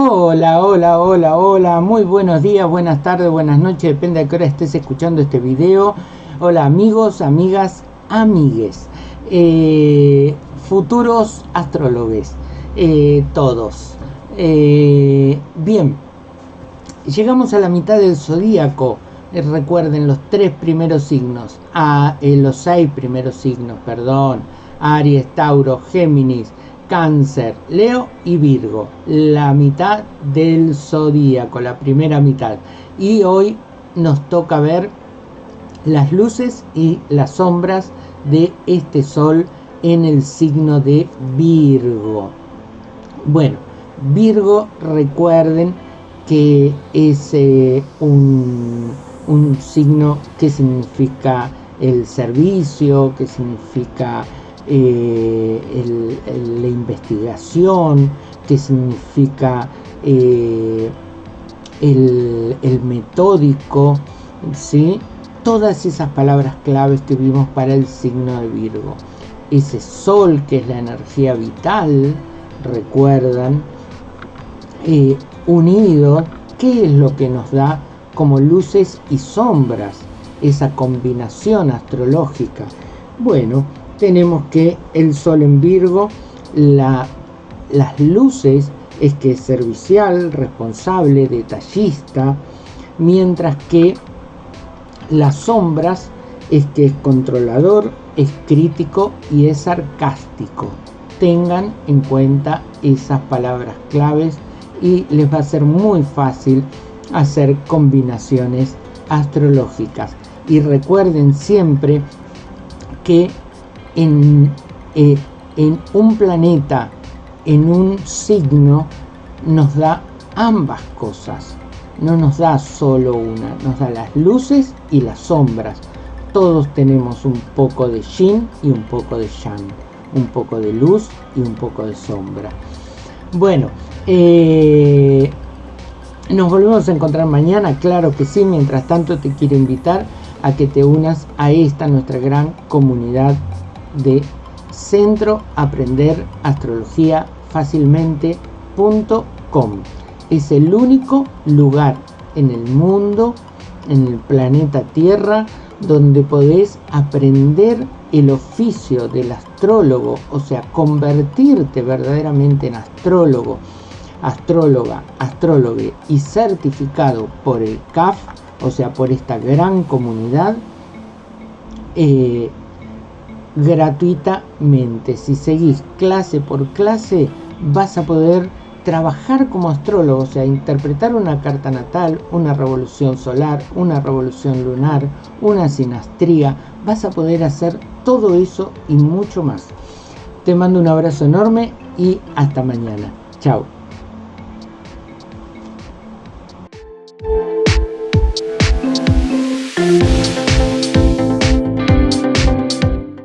Hola, hola, hola, hola, muy buenos días, buenas tardes, buenas noches, depende de qué hora estés escuchando este video. Hola amigos, amigas, amigues, eh, futuros astrólogos, eh, todos. Eh, bien, llegamos a la mitad del zodíaco. recuerden los tres primeros signos, a, los seis primeros signos, perdón, Aries, Tauro, Géminis, Cáncer, Leo y Virgo, la mitad del zodíaco, la primera mitad. Y hoy nos toca ver las luces y las sombras de este sol en el signo de Virgo. Bueno, Virgo, recuerden que es eh, un, un signo que significa el servicio, que significa eh, la investigación, que significa eh, el, metódico, ¿sí? todas esas palabras claves que vimos para el signo de Virgo. Ese sol que es la energía vital, recuerdan, eh, unido, ¿qué es lo que nos da como luces y sombras? Esa combinación astrológica. Bueno, tenemos que el Sol en Virgo, las luces es que es servicial, responsable, detallista, mientras que las sombras es que es controlador, es crítico y es sarcástico. Tengan en cuenta esas palabras claves y les va a ser muy fácil hacer combinaciones astrológicas. Y recuerden siempre que eh, en, un planeta, en un signo, nos da ambas cosas. No nos da solo una, nos da las luces y las sombras. Todos tenemos un poco de yin y un poco de yang. Un poco de luz y un poco de sombra. Bueno, eh, nos volvemos a encontrar mañana, claro que sí. Mientras tanto te quiero invitar a que te unas a esta nuestra gran comunidad de Centro Aprender Astrología Fácilmente.com. Es el único lugar en el mundo, en el planeta Tierra, donde podés aprender el oficio del astrólogo, o sea, convertirte verdaderamente en astrólogo, astróloga, astrólogo y certificado por el CAF, o sea, por esta gran comunidad, eh, gratuitamente. Si seguís clase por clase, vas a poder trabajar como astrólogo, o sea, interpretar una carta natal, una revolución solar, una revolución lunar, una sinastría. Vas a poder hacer todo eso y mucho más. Te mando un abrazo enorme y hasta mañana. Chao.